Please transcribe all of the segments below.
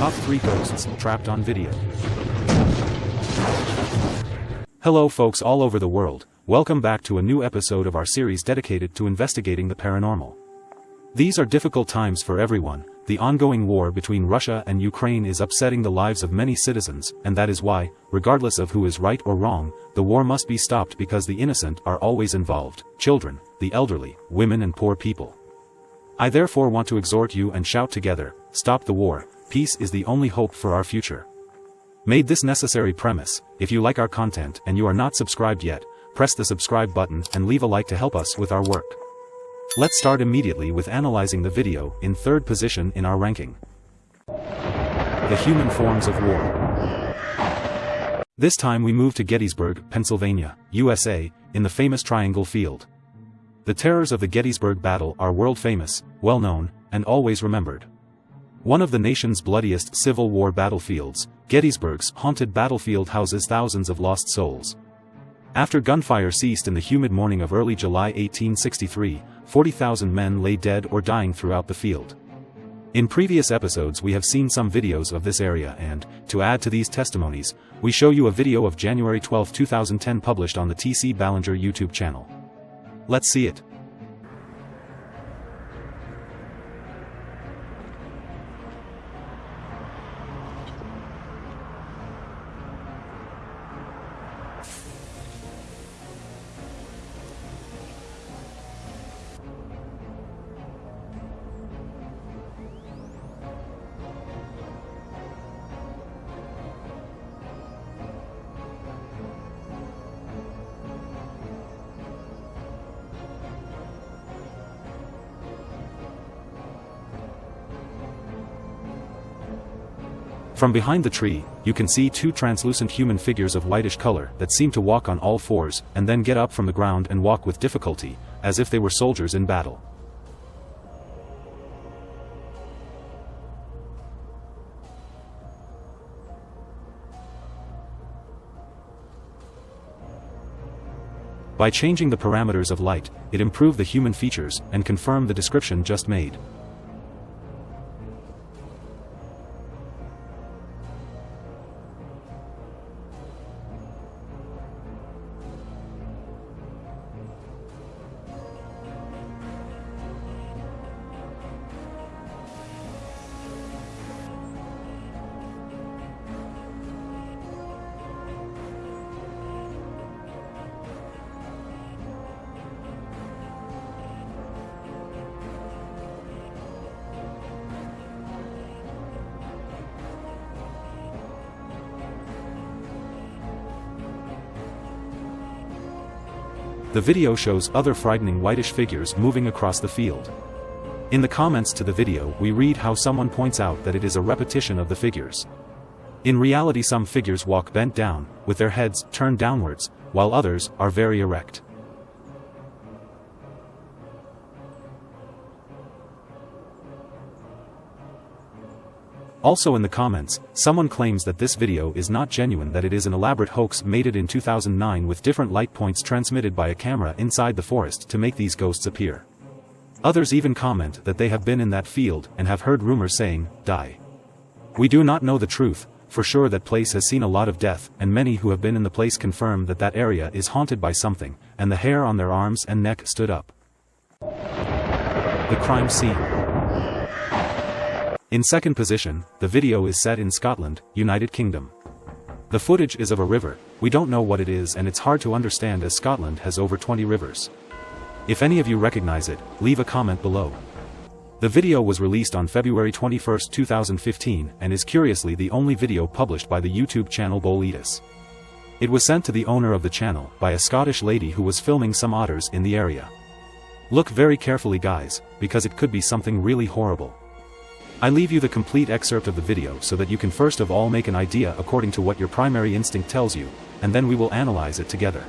Top 3 Ghosts Trapped on Video. Hello folks all over the world, welcome back to a new episode of our series dedicated to investigating the paranormal. These are difficult times for everyone, the ongoing war between Russia and Ukraine is upsetting the lives of many citizens, and that is why, regardless of who is right or wrong, the war must be stopped because the innocent are always involved, children, the elderly, women and poor people. I therefore want to exhort you and shout together, stop the war, peace is the only hope for our future. Made this necessary premise, if you like our content and you are not subscribed yet, press the subscribe button and leave a like to help us with our work. Let's start immediately with analyzing the video in third position in our ranking. The Human Forms of War. This time we move to Gettysburg, Pennsylvania, USA, in the famous Triangle Field. The terrors of the Gettysburg Battle are world-famous, well-known, and always remembered. One of the nation's bloodiest Civil War battlefields, Gettysburg's haunted battlefield houses thousands of lost souls. After gunfire ceased in the humid morning of early July 1863, 40,000 men lay dead or dying throughout the field. In previous episodes we have seen some videos of this area and, to add to these testimonies, we show you a video of January 12, 2010 published on the TC Ballinger YouTube channel. Let's see it. From behind the tree, you can see two translucent human figures of whitish color that seem to walk on all fours and then get up from the ground and walk with difficulty, as if they were soldiers in battle. By changing the parameters of light, it improved the human features and confirmed the description just made. The video shows other frightening whitish figures moving across the field. In the comments to the video we read how someone points out that it is a repetition of the figures. In reality some figures walk bent down, with their heads turned downwards, while others are very erect. Also in the comments, someone claims that this video is not genuine that it is an elaborate hoax made it in 2009 with different light points transmitted by a camera inside the forest to make these ghosts appear. Others even comment that they have been in that field and have heard rumors saying, die. We do not know the truth, for sure that place has seen a lot of death and many who have been in the place confirm that that area is haunted by something, and the hair on their arms and neck stood up. The crime scene. In second position, the video is set in Scotland, United Kingdom. The footage is of a river, we don't know what it is and it's hard to understand as Scotland has over 20 rivers. If any of you recognize it, leave a comment below. The video was released on February 21, 2015 and is curiously the only video published by the YouTube channel Boletus. It was sent to the owner of the channel by a Scottish lady who was filming some otters in the area. Look very carefully guys, because it could be something really horrible. I leave you the complete excerpt of the video so that you can first of all make an idea according to what your primary instinct tells you, and then we will analyze it together.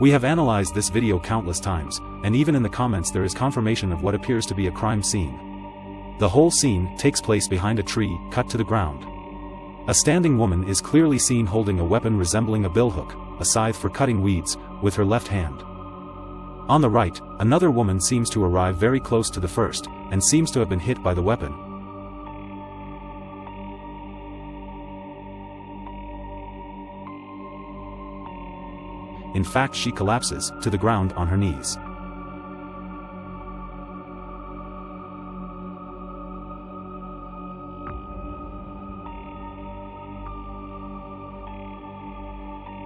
We have analyzed this video countless times, and even in the comments there is confirmation of what appears to be a crime scene. The whole scene takes place behind a tree, cut to the ground. A standing woman is clearly seen holding a weapon resembling a billhook, a scythe for cutting weeds, with her left hand. On the right, another woman seems to arrive very close to the first, and seems to have been hit by the weapon. In fact she collapses, to the ground on her knees.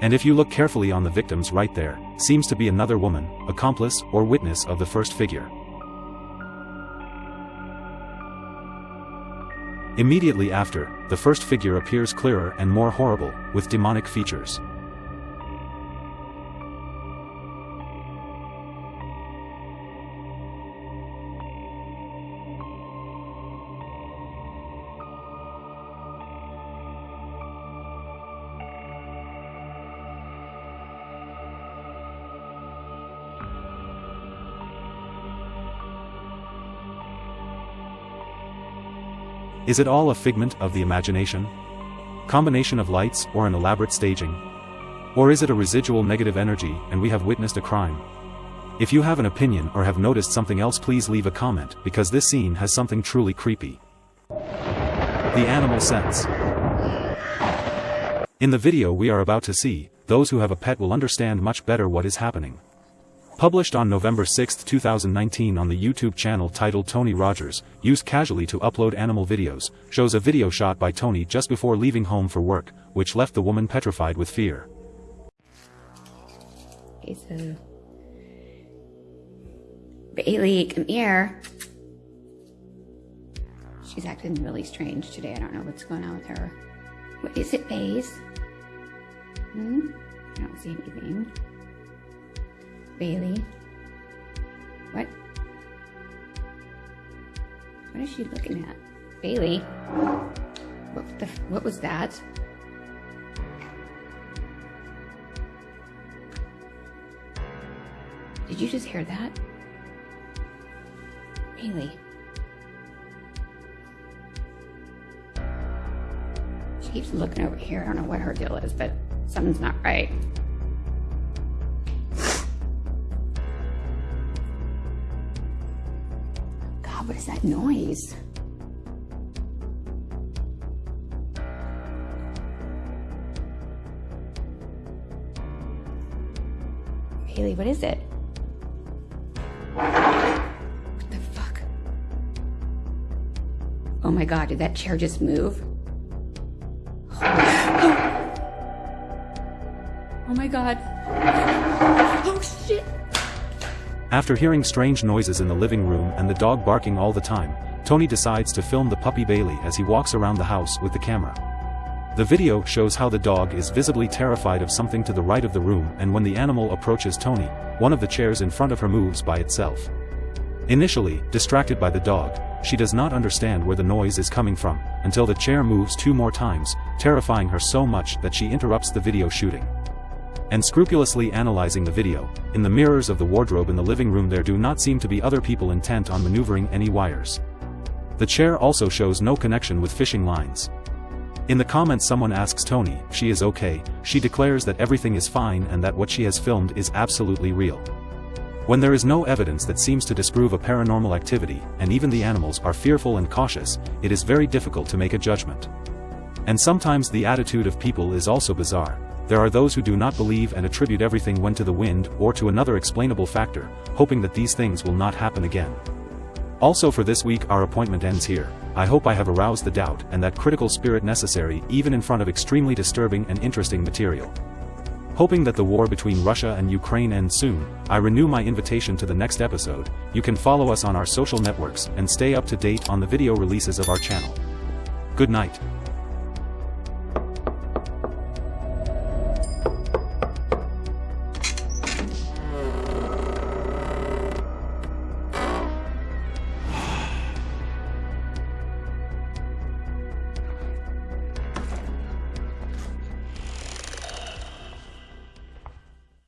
And if you look carefully on the victims right there, seems to be another woman, accomplice or witness of the first figure. Immediately after, the first figure appears clearer and more horrible, with demonic features. Is it all a figment of the imagination? Combination of lights or an elaborate staging? Or is it a residual negative energy and we have witnessed a crime? If you have an opinion or have noticed something else please leave a comment because this scene has something truly creepy. The animal sense. In the video we are about to see, those who have a pet will understand much better what is happening. Published on November 6, 2019 on the YouTube channel titled Tony Rogers, used casually to upload animal videos, shows a video shot by Tony just before leaving home for work, which left the woman petrified with fear. Okay, so... Bailey, come here. She's acting really strange today. I don't know what's going on with her. What is it, Baze? Hmm? I don't see anything. Bailey. What? What is she looking at? Bailey? What the, what was that? Did you just hear that? Bailey. She keeps looking over here. I don't know what her deal is, but something's not right. What is that noise? Haley, what is it? What the fuck? Oh my god, did that chair just move? Oh my god. Oh shit. After hearing strange noises in the living room and the dog barking all the time, Tony decides to film the puppy Bailey as he walks around the house with the camera. The video shows how the dog is visibly terrified of something to the right of the room and when the animal approaches Tony, one of the chairs in front of her moves by itself. Initially, distracted by the dog, she does not understand where the noise is coming from, until the chair moves two more times, terrifying her so much that she interrupts the video shooting and scrupulously analyzing the video, in the mirrors of the wardrobe in the living room there do not seem to be other people intent on maneuvering any wires. The chair also shows no connection with fishing lines. In the comments someone asks Tony she is okay, she declares that everything is fine and that what she has filmed is absolutely real. When there is no evidence that seems to disprove a paranormal activity, and even the animals are fearful and cautious, it is very difficult to make a judgment. And sometimes the attitude of people is also bizarre, there are those who do not believe and attribute everything when to the wind or to another explainable factor, hoping that these things will not happen again. Also for this week our appointment ends here, I hope I have aroused the doubt and that critical spirit necessary even in front of extremely disturbing and interesting material. Hoping that the war between Russia and Ukraine ends soon, I renew my invitation to the next episode, you can follow us on our social networks and stay up to date on the video releases of our channel. Good night.